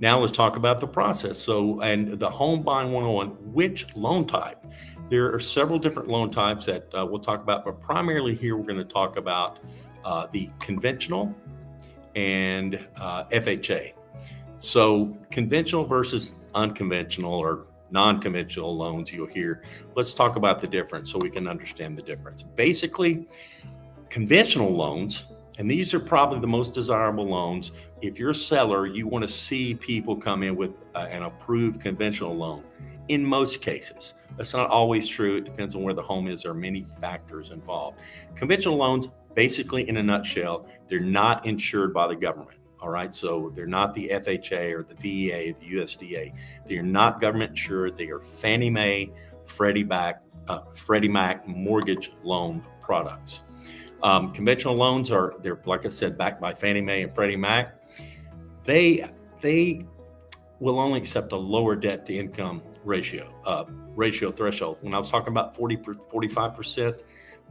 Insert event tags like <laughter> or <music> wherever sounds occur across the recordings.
Now let's talk about the process. So, and the home buying 101, which loan type? There are several different loan types that uh, we'll talk about, but primarily here we're going to talk about uh, the conventional and uh, FHA. So, conventional versus unconventional or non conventional loans you'll hear. Let's talk about the difference so we can understand the difference. Basically, conventional loans, and these are probably the most desirable loans. If you're a seller, you want to see people come in with uh, an approved conventional loan in most cases. That's not always true. It depends on where the home is. There are many factors involved. Conventional loans, basically, in a nutshell, they're not insured by the government. All right. So they're not the FHA or the VA, the USDA. They're not government insured. They are Fannie Mae, Freddie Mac, uh, Freddie Mac mortgage loan products. Um, conventional loans are they're like I said, backed by Fannie Mae and Freddie Mac. They they will only accept a lower debt to income ratio, uh, ratio threshold. When I was talking about 40, 45%,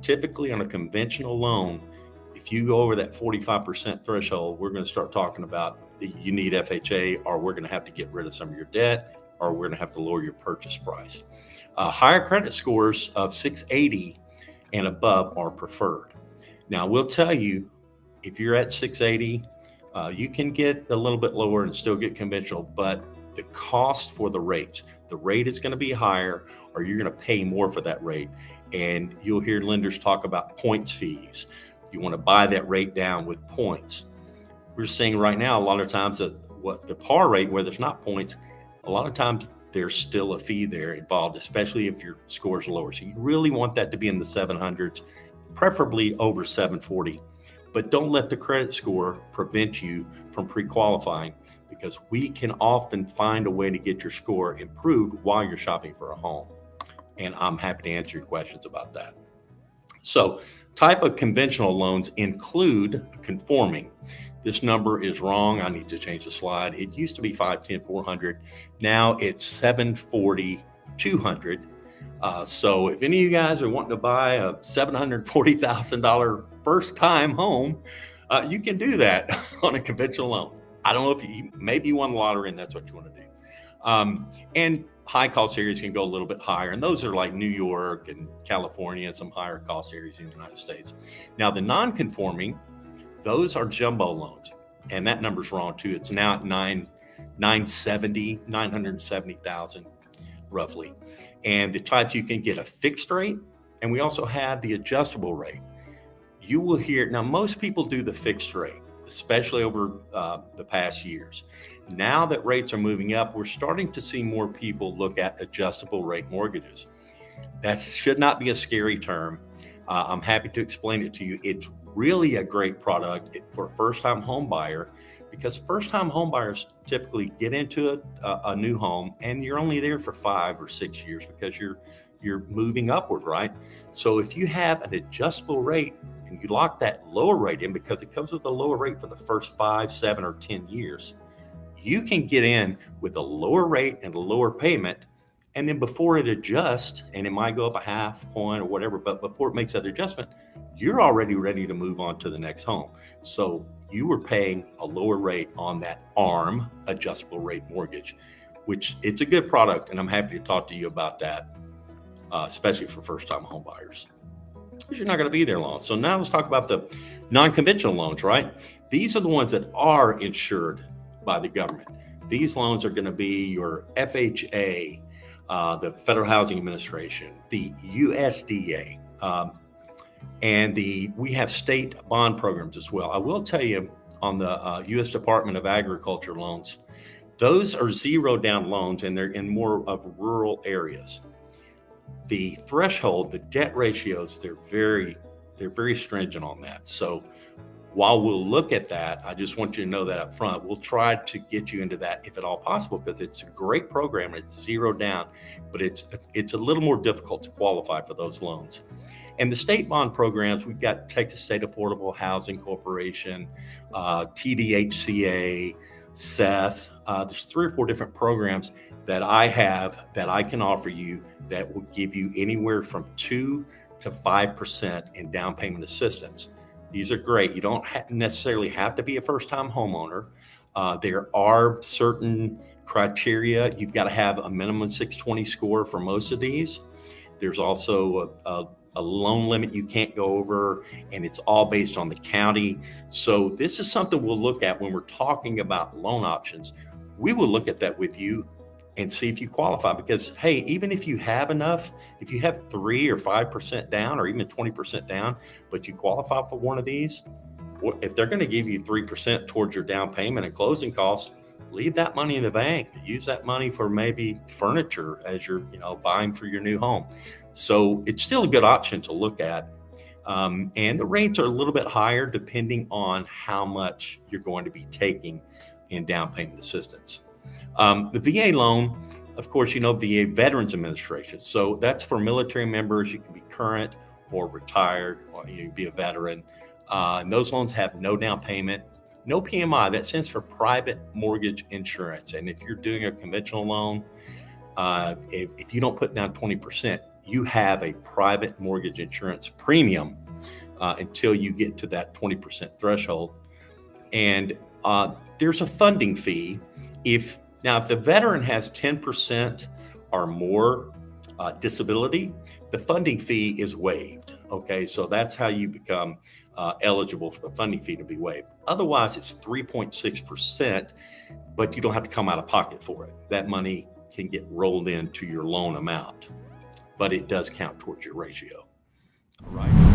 typically on a conventional loan, if you go over that 45% threshold, we're going to start talking about you need FHA or we're going to have to get rid of some of your debt or we're going to have to lower your purchase price. Uh, higher credit scores of 680 and above are preferred. Now, we'll tell you if you're at 680, uh, you can get a little bit lower and still get conventional, but the cost for the rate, the rate is going to be higher, or you're going to pay more for that rate. And you'll hear lenders talk about points fees. You want to buy that rate down with points. We're seeing right now a lot of times that what the par rate where there's not points, a lot of times there's still a fee there involved, especially if your scores are lower. So you really want that to be in the 700s, preferably over 740 but don't let the credit score prevent you from pre qualifying because we can often find a way to get your score improved while you're shopping for a home. And I'm happy to answer your questions about that. So, type of conventional loans include conforming. This number is wrong. I need to change the slide. It used to be 510, 400. Now it's 740, 200. Uh, so if any of you guys are wanting to buy a $740,000 first time home, uh, you can do that <laughs> on a conventional loan. I don't know if you maybe you won the lottery and that's what you want to do. Um, and high cost areas can go a little bit higher, and those are like New York and California and some higher cost areas in the United States. Now, the non conforming, those are jumbo loans, and that number's wrong too. It's now at nine, 970, 970,000 roughly. And the types you can get a fixed rate, and we also have the adjustable rate. You will hear now, most people do the fixed rate, especially over uh, the past years. Now that rates are moving up, we're starting to see more people look at adjustable rate mortgages. That should not be a scary term. Uh, I'm happy to explain it to you. It's really a great product for a first time home buyer because first time homebuyers typically get into a, uh, a, new home and you're only there for five or six years because you're you're moving upward right? So if you have an adjustable rate and you lock that lower rate in because it comes with a lower rate for the first five seven or ten years you can get in with a lower rate and a lower payment. And then before it adjusts and it might go up a half point or whatever but before it makes that adjustment you're already ready to move on to the next home so you were paying a lower rate on that ARM adjustable rate mortgage, which it's a good product, and I'm happy to talk to you about that, uh, especially for first-time home buyers. Because you're not going to be there long. So now let's talk about the non-conventional loans. Right? These are the ones that are insured by the government. These loans are going to be your FHA, uh, the Federal Housing Administration, the USDA. Um, and the we have state bond programs as well. I will tell you on the uh, U.S. Department of Agriculture loans, those are zero down loans, and they're in more of rural areas. The threshold, the debt ratios, they're very they're very stringent on that. So while we'll look at that, I just want you to know that up front. We'll try to get you into that if at all possible because it's a great program. It's zero down, but it's it's a little more difficult to qualify for those loans. And the state bond programs, we've got Texas State Affordable Housing Corporation, uh, TDHCA, SETH. Uh, there's three or four different programs that I have that I can offer you that will give you anywhere from two to five percent in down payment assistance. These are great. You don't ha- necessarily have to be a first time homeowner. Uh, there are certain criteria. You've got to have a minimum 620 score for most of these. There's also a, a, a loan limit you can't go over, and it's all based on the county. So, this is something we'll look at when we're talking about loan options. We will look at that with you and see if you qualify because hey even if you have enough if you have 3 or 5% down or even 20% down but you qualify for one of these if they're going to give you 3% towards your down payment and closing costs leave that money in the bank. Use that money for maybe furniture as you're you know buying for your new home. So it's still a good option to look at um, and the rates are a little bit higher depending on how much you're going to be taking in down payment assistance um, the VA loan, of course, you know, VA Veterans Administration. So that's for military members. You can be current or retired, or you can be a veteran. Uh, and those loans have no down payment, no PMI. That stands for private mortgage insurance. And if you're doing a conventional loan, uh, if, if you don't put down 20%, you have a private mortgage insurance premium uh, until you get to that 20% threshold. And uh, there's a funding fee if now, if the veteran has 10% or more uh, disability, the funding fee is waived. Okay, so that's how you become uh, eligible for the funding fee to be waived. Otherwise, it's 3.6%, but you don't have to come out of pocket for it. That money can get rolled into your loan amount, but it does count towards your ratio. All right.